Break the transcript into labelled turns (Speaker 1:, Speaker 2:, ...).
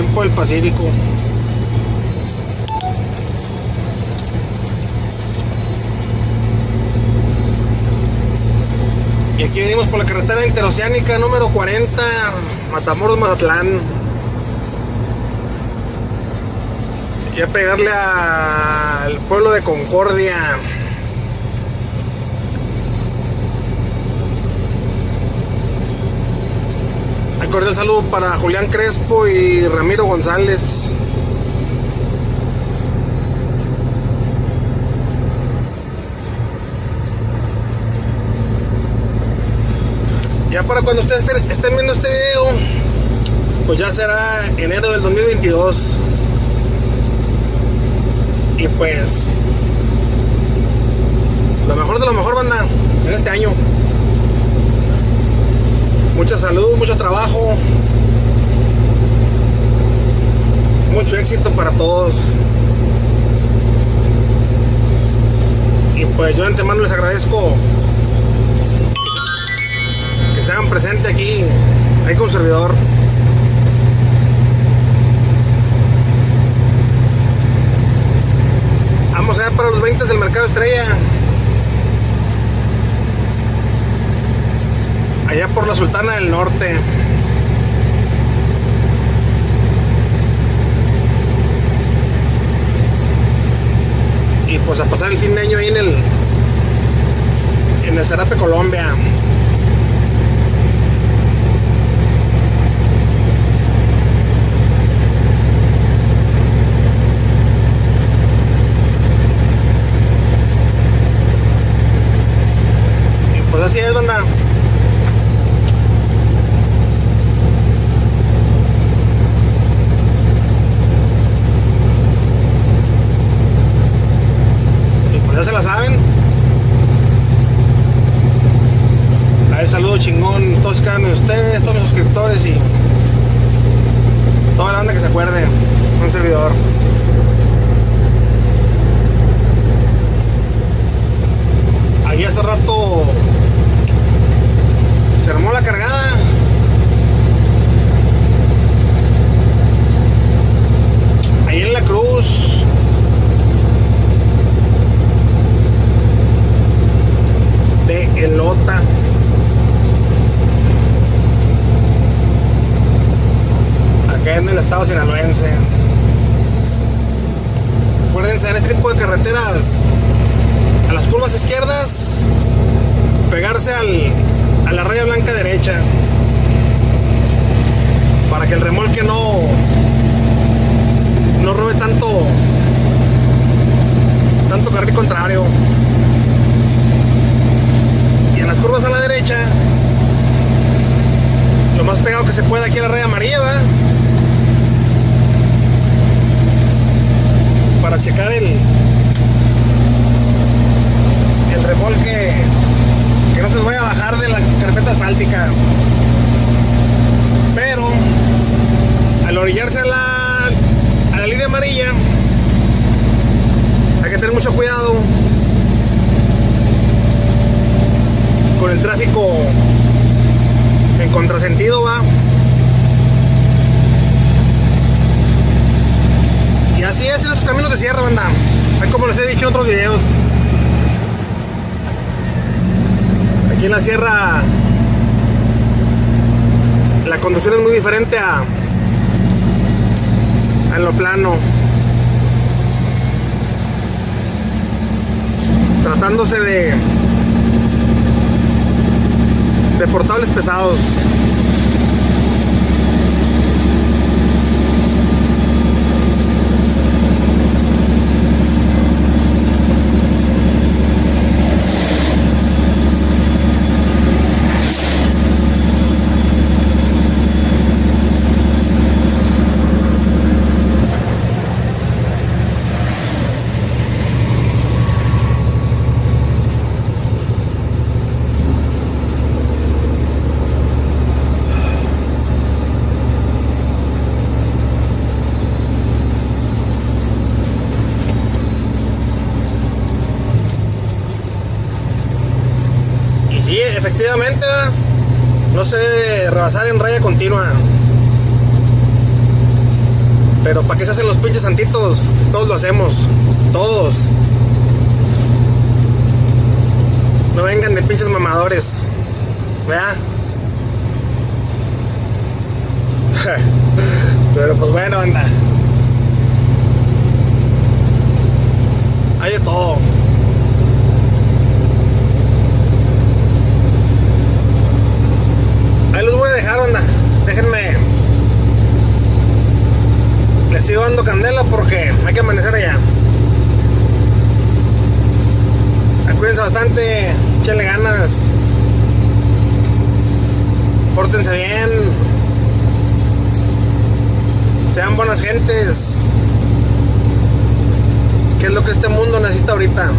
Speaker 1: tiempo del Pacífico. Y aquí venimos por la carretera interoceánica número 40, Matamoros, Mazatlán. Y a pegarle al pueblo de Concordia. Cordial saludo para Julián Crespo y Ramiro González. Ya para cuando ustedes estén, viendo este video, pues ya será enero del 2022. Y pues, lo mejor de lo mejor, banda, en este año. Mucha salud, mucho trabajo, mucho éxito para todos. Y pues yo de antemano les agradezco que se hagan presente aquí, ahí con servidor. Vamos allá para los 20 del mercado estrella. Allá por la Sultana del Norte. Y pues a pasar el fin de año ahí en el en el Zarape Colombia. Y pues así es, banda. Suscriptores y toda la banda que se acuerde. Un servidor. Ahí hace rato se armó la cargada. Acá en el estado sinaloense. Acuérdense en este tipo de carreteras. A las curvas izquierdas. Pegarse al, a la raya blanca derecha. Para que el remolque no. No robe tanto. Tanto carril contrario. Y en las curvas a la derecha. Lo más pegado que se pueda aquí a la raya amarilla. Checar el. El remolque. Que no se vaya a bajar de la carpeta asfáltica. Pero. Al orillarse a la. A la línea amarilla. Hay que tener mucho cuidado. Con el tráfico en contrasentido va. Así es en estos caminos de sierra, banda. Como les he dicho en otros videos. Aquí en la sierra la conducción es muy diferente a en lo plano. Tratándose de de portables pesados. Rebasar en raya continua. Pero ¿para qué se hacen los pinches santitos? Todos lo hacemos. Todos. No vengan de pinches mamadores. ¿Vea? Pero pues bueno, anda. Hay de todo. Les sigo dando candela porque hay que amanecer allá. Cuídense bastante, échenle ganas. Pórtense bien. Sean buenas gentes. ¿Qué es lo que este mundo necesita ahorita?